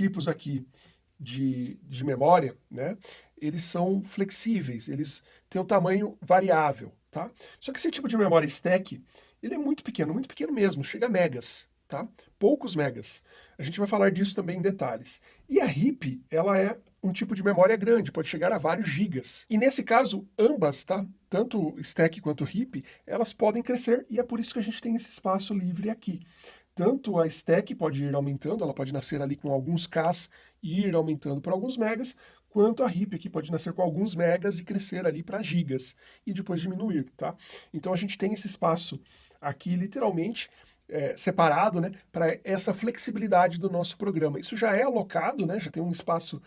tipos aqui de, de memória, né, eles são flexíveis, eles têm um tamanho variável, tá? Só que esse tipo de memória stack, ele é muito pequeno, muito pequeno mesmo, chega a megas, tá? Poucos megas. A gente vai falar disso também em detalhes. E a RIP, ela é um tipo de memória grande, pode chegar a vários gigas. E nesse caso, ambas, tá? Tanto stack quanto RIP, elas podem crescer e é por isso que a gente tem esse espaço livre aqui. Tanto a stack pode ir aumentando, ela pode nascer ali com alguns Ks e ir aumentando por alguns megas, quanto a RIP aqui pode nascer com alguns megas e crescer ali para gigas e depois diminuir, tá? Então a gente tem esse espaço aqui literalmente é, separado, né, para essa flexibilidade do nosso programa. Isso já é alocado, né, já tem um espaço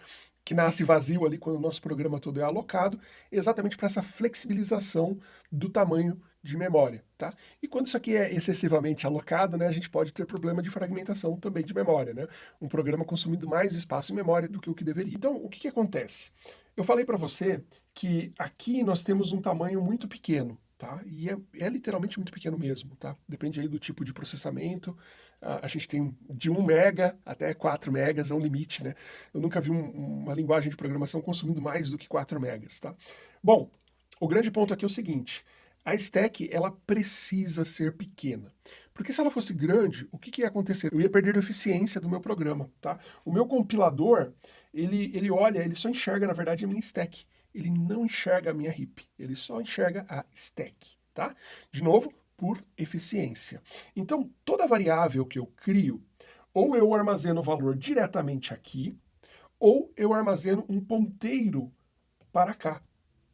que nasce vazio ali quando o nosso programa todo é alocado, exatamente para essa flexibilização do tamanho de memória, tá? E quando isso aqui é excessivamente alocado, né, a gente pode ter problema de fragmentação também de memória, né? Um programa consumindo mais espaço em memória do que o que deveria. Então, o que, que acontece? Eu falei para você que aqui nós temos um tamanho muito pequeno, tá? E é, é, literalmente muito pequeno mesmo, tá? Depende aí do tipo de processamento. A, a gente tem de 1 mega até 4 megas, é um limite, né? Eu nunca vi um, uma linguagem de programação consumindo mais do que 4 megas, tá? Bom, o grande ponto aqui é o seguinte, a stack, ela precisa ser pequena. Porque se ela fosse grande, o que, que ia acontecer? Eu ia perder a eficiência do meu programa, tá? O meu compilador, ele, ele olha, ele só enxerga, na verdade, a minha stack ele não enxerga a minha RIP, ele só enxerga a stack, tá? De novo, por eficiência. Então, toda variável que eu crio, ou eu armazeno o valor diretamente aqui, ou eu armazeno um ponteiro para cá,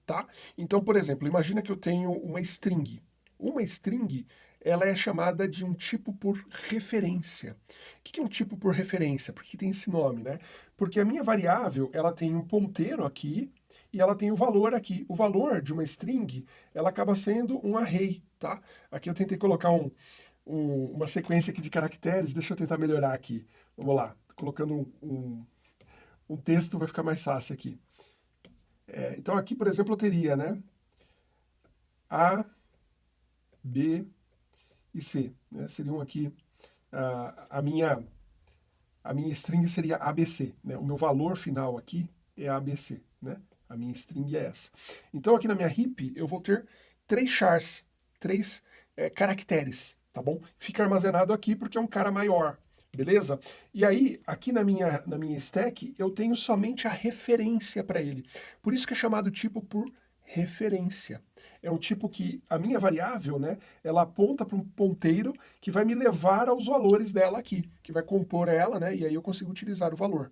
tá? Então, por exemplo, imagina que eu tenho uma string. Uma string, ela é chamada de um tipo por referência. O que é um tipo por referência? Por que tem esse nome, né? Porque a minha variável, ela tem um ponteiro aqui, e ela tem o valor aqui. O valor de uma string, ela acaba sendo um array, tá? Aqui eu tentei colocar um, um, uma sequência aqui de caracteres, deixa eu tentar melhorar aqui. Vamos lá, colocando um, um, um texto vai ficar mais fácil aqui. É, então aqui, por exemplo, eu teria, né? A, B e C. Né? Seriam aqui, a, a, minha, a minha string seria ABC. Né? O meu valor final aqui é ABC. Né? A minha string é essa. Então aqui na minha heap eu vou ter três chars, três é, caracteres, tá bom? Fica armazenado aqui porque é um cara maior, beleza? E aí, aqui na minha, na minha stack, eu tenho somente a referência para ele. Por isso que é chamado tipo por referência. É um tipo que a minha variável, né, ela aponta para um ponteiro que vai me levar aos valores dela aqui, que vai compor ela, né, e aí eu consigo utilizar o valor.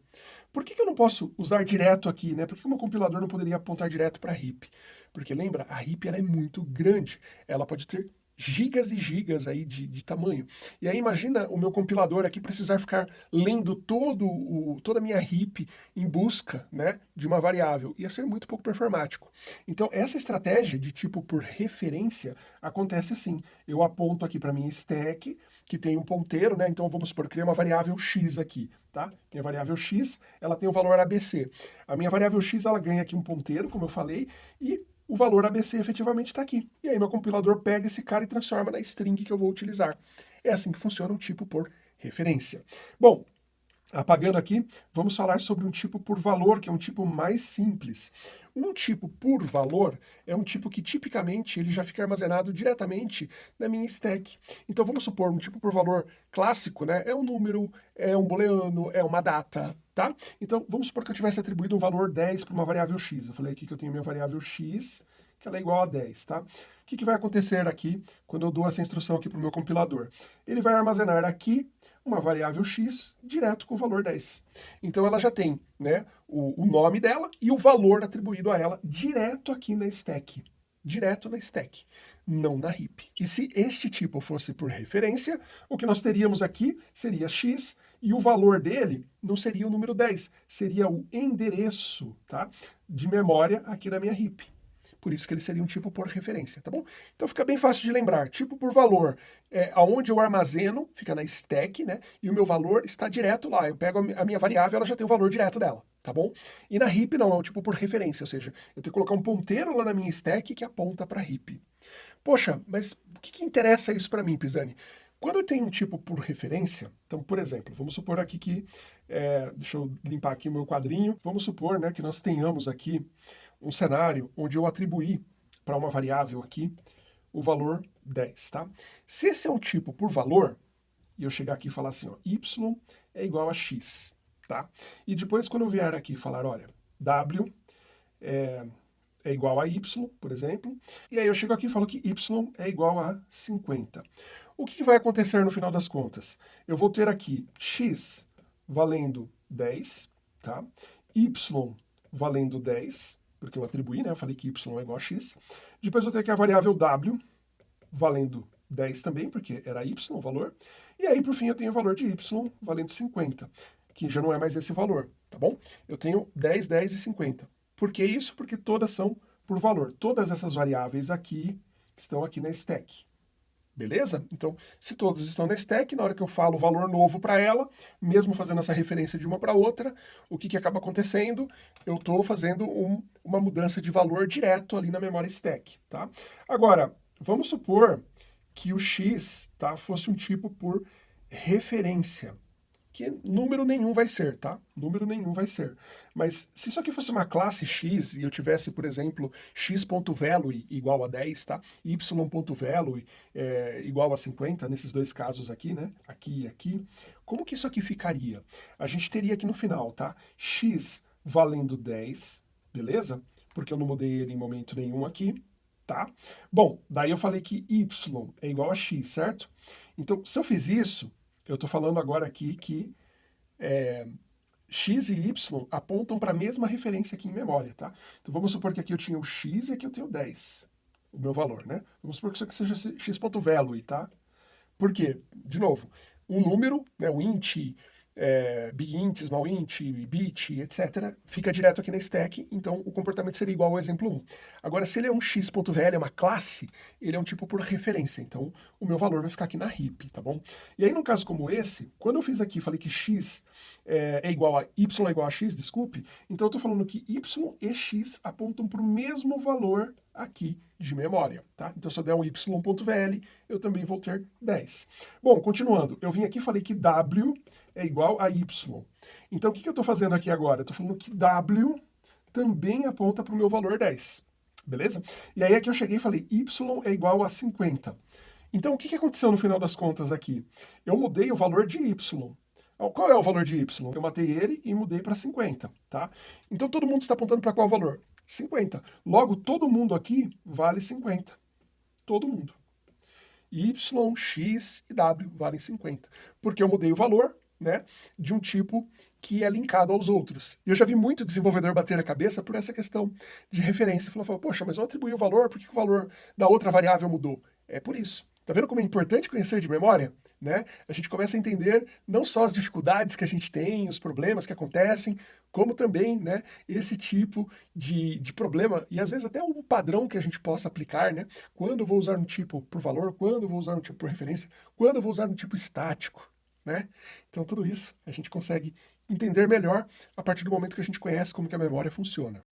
Por que, que eu não posso usar direto aqui, né? Por que o meu compilador não poderia apontar direto para a RIP? Porque lembra, a RIP ela é muito grande, ela pode ter gigas e gigas aí de, de, tamanho. E aí imagina o meu compilador aqui precisar ficar lendo todo o, toda a minha heap em busca né, de uma variável. Ia ser muito pouco performático. Então essa estratégia de tipo por referência acontece assim. Eu aponto aqui para minha stack, que tem um ponteiro, né? Então vamos supor, criar uma variável x aqui, tá? Minha variável x, ela tem o valor ABC. A minha variável x, ela ganha aqui um ponteiro, como eu falei, e o valor ABC efetivamente está aqui. E aí meu compilador pega esse cara e transforma na string que eu vou utilizar. É assim que funciona um tipo por referência. Bom, apagando aqui, vamos falar sobre um tipo por valor, que é um tipo mais simples. Um tipo por valor é um tipo que tipicamente ele já fica armazenado diretamente na minha stack. Então vamos supor um tipo por valor clássico, né? É um número, é um booleano, é uma data, tá? Então, vamos supor que eu tivesse atribuído um valor 10 para uma variável x. Eu falei aqui que eu tenho minha variável x, que ela é igual a 10, tá? O que, que vai acontecer aqui quando eu dou essa instrução aqui para o meu compilador? Ele vai armazenar aqui uma variável x direto com o valor 10. Então ela já tem né, o, o nome dela e o valor atribuído a ela direto aqui na stack direto na stack, não na heap. E se este tipo fosse por referência, o que nós teríamos aqui seria x e o valor dele não seria o número 10, seria o endereço tá, de memória aqui na minha heap. Por isso que ele seria um tipo por referência, tá bom? Então fica bem fácil de lembrar. Tipo por valor, é, aonde eu armazeno, fica na stack, né? E o meu valor está direto lá. Eu pego a minha variável, ela já tem o valor direto dela, tá bom? E na heap não, é um tipo por referência, ou seja, eu tenho que colocar um ponteiro lá na minha stack que aponta para heap. Poxa, mas o que, que interessa isso para mim, Pisani? Quando eu tenho um tipo por referência, então, por exemplo, vamos supor aqui que, é, deixa eu limpar aqui o meu quadrinho, vamos supor né, que nós tenhamos aqui um cenário onde eu atribuí para uma variável aqui o valor 10, tá? Se esse é um tipo por valor, e eu chegar aqui e falar assim, ó, y é igual a x, tá? E depois quando eu vier aqui falar, olha, w é, é igual a y, por exemplo, e aí eu chego aqui e falo que y é igual a 50. O que vai acontecer no final das contas? Eu vou ter aqui x valendo 10, tá? y valendo 10, porque eu atribuí, né? Eu falei que y é igual a x. Depois eu tenho aqui a variável w valendo 10 também, porque era y o valor. E aí, por fim, eu tenho o valor de y valendo 50, que já não é mais esse valor, tá bom? Eu tenho 10, 10 e 50. Por que isso? Porque todas são por valor. Todas essas variáveis aqui estão aqui na stack. Beleza? Então, se todas estão na stack, na hora que eu falo o valor novo para ela, mesmo fazendo essa referência de uma para outra, o que, que acaba acontecendo? Eu estou fazendo um, uma mudança de valor direto ali na memória stack. Tá? Agora, vamos supor que o x tá, fosse um tipo por referência que número nenhum vai ser, tá? Número nenhum vai ser. Mas se isso aqui fosse uma classe x e eu tivesse, por exemplo, x.value igual a 10, tá? y.value é, igual a 50, nesses dois casos aqui, né? Aqui e aqui. Como que isso aqui ficaria? A gente teria aqui no final, tá? x valendo 10, beleza? Porque eu não mudei ele em momento nenhum aqui, tá? Bom, daí eu falei que y é igual a x, certo? Então, se eu fiz isso, eu estou falando agora aqui que é, x e y apontam para a mesma referência aqui em memória, tá? Então vamos supor que aqui eu tinha o x e aqui eu tenho 10, o meu valor, né? Vamos supor que isso aqui seja x.value, tá? Por quê? De novo, um número, né, o int, é, big int, small int, bit, etc., fica direto aqui na stack, então o comportamento seria igual ao exemplo 1. Agora, se ele é um x.val, é uma classe, ele é um tipo por referência, então o meu valor vai ficar aqui na heap, tá bom? E aí, num caso como esse, quando eu fiz aqui, falei que x é, é igual a y é igual a x, desculpe, então eu estou falando que y e x apontam para o mesmo valor aqui de memória, tá? Então, se eu der um y.vl, eu também vou ter 10. Bom, continuando, eu vim aqui e falei que w é igual a y. Então, o que, eu estou fazendo aqui agora? Estou falando que w também aponta para o meu valor 10, beleza? E aí aqui eu cheguei e falei y é igual a 50. Então, o que, que aconteceu no final das contas aqui? Eu mudei o valor de y. Qual é o valor de y? Eu matei ele e mudei para 50, tá? Então, todo mundo está apontando para qual valor? 50. Logo, todo mundo aqui vale 50. Todo mundo. Y, X e W valem 50. Porque eu mudei o valor né, de um tipo que é linkado aos outros. E eu já vi muito desenvolvedor bater a cabeça por essa questão de referência. Falou, poxa, mas eu atribuí o valor, por que o valor da outra variável mudou? É por isso. Tá vendo como é importante conhecer de memória? Né? A gente começa a entender não só as dificuldades que a gente tem, os problemas que acontecem, como também né, esse tipo de, de problema, e às vezes até um padrão que a gente possa aplicar, né? Quando eu vou usar um tipo por valor, quando eu vou usar um tipo por referência, quando eu vou usar um tipo estático, né? Então tudo isso a gente consegue entender melhor a partir do momento que a gente conhece como que a memória funciona.